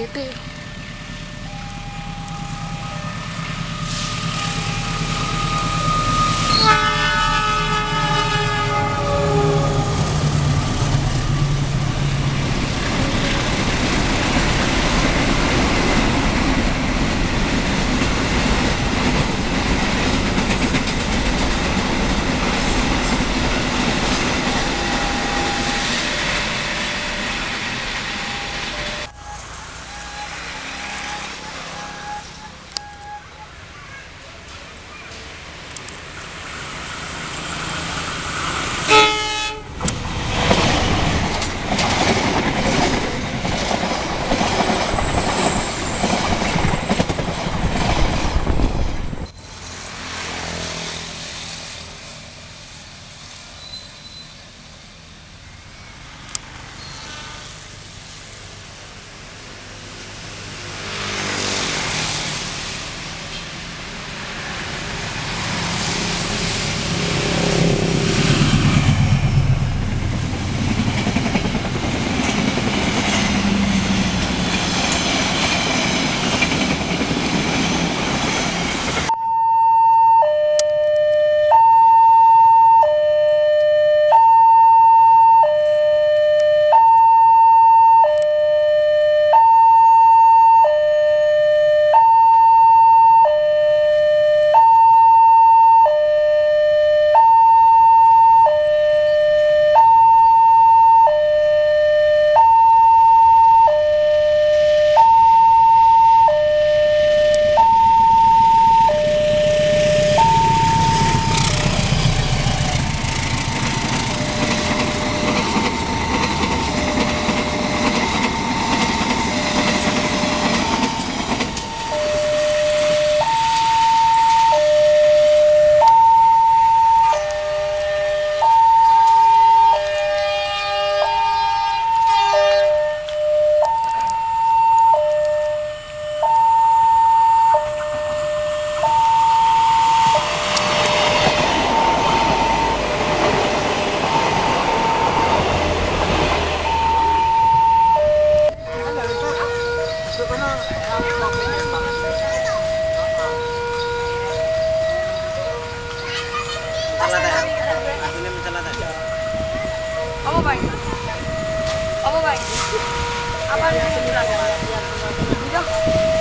Dito. Bang? Apa bang? Apa yang sebenarnya? Tidak. Tidak.